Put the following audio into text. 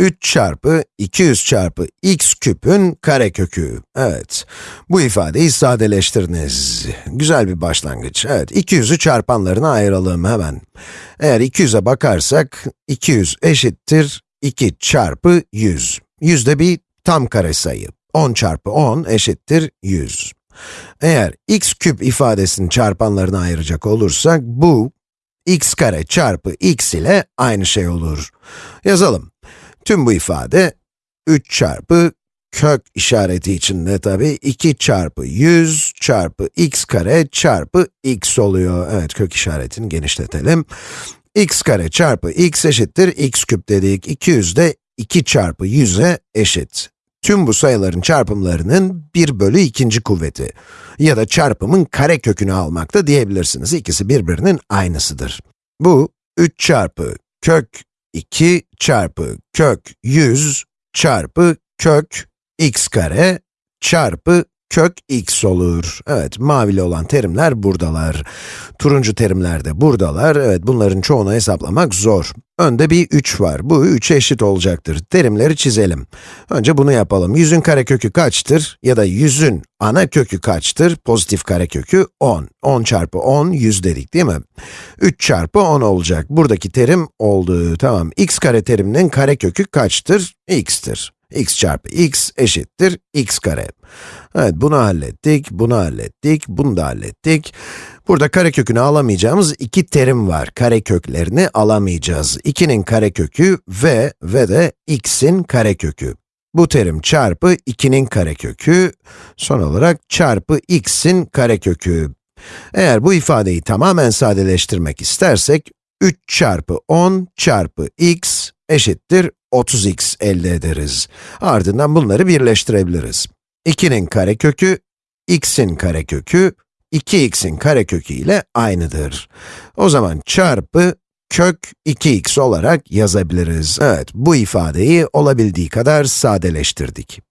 3 çarpı 200 çarpı x küpün karekökü. Evet, bu ifadeyi sadeleştiriniz. Güzel bir başlangıç. Evet, 200'ü çarpanlarına ayıralım hemen. Eğer 200'e bakarsak, 200 eşittir 2 çarpı 100. 100 de bir tam kare sayı. 10 çarpı 10 eşittir 100. Eğer x küp ifadesini çarpanlarına ayıracak olursak, bu x kare çarpı x ile aynı şey olur. Yazalım. Tüm bu ifade 3 çarpı kök işareti içinde tabi 2 çarpı 100 çarpı x kare çarpı x oluyor. Evet, kök işaretini genişletelim. x kare çarpı x eşittir x küp dedik. 200 de 2 çarpı 100'e eşit. Tüm bu sayıların çarpımlarının 1 bölü ikinci kuvveti ya da çarpımın kare kökünü almakta diyebilirsiniz. İkisi birbirinin aynısıdır. Bu 3 çarpı kök 2 çarpı kök 100 çarpı kök x kare çarpı kök x olur. Evet, mavili olan terimler buradalar. Turuncu terimler de buradalar. Evet, bunların çoğunu hesaplamak zor. Önde bir 3 var. Bu 3'e eşit olacaktır. Terimleri çizelim. Önce bunu yapalım. 100'ün karekökü kaçtır? Ya da 100'ün ana kökü kaçtır? Pozitif karekökü 10. 10 çarpı 10, 100 dedik değil mi? 3 çarpı 10 olacak. Buradaki terim oldu. Tamam. x kare teriminin karekökü kaçtır? x'tir x çarpı x eşittir x kare. Evet, bunu hallettik, bunu hallettik, bunu da hallettik. Burada karekökünü alamayacağımız iki terim var. Kareköklerini alamayacağız. 2'nin karekökü ve ve de x'in karekökü. Bu terim çarpı 2'nin karekökü, son olarak çarpı x'in karekökü. Eğer bu ifadeyi tamamen sadeleştirmek istersek, 3 çarpı 10 çarpı x eşittir 30x elde ederiz. Ardından bunları birleştirebiliriz. 2'nin karekökü, x'in karekökü, 2x'in karekökü ile aynıdır. O zaman çarpı kök 2x olarak yazabiliriz. Evet, bu ifadeyi olabildiği kadar sadeleştirdik.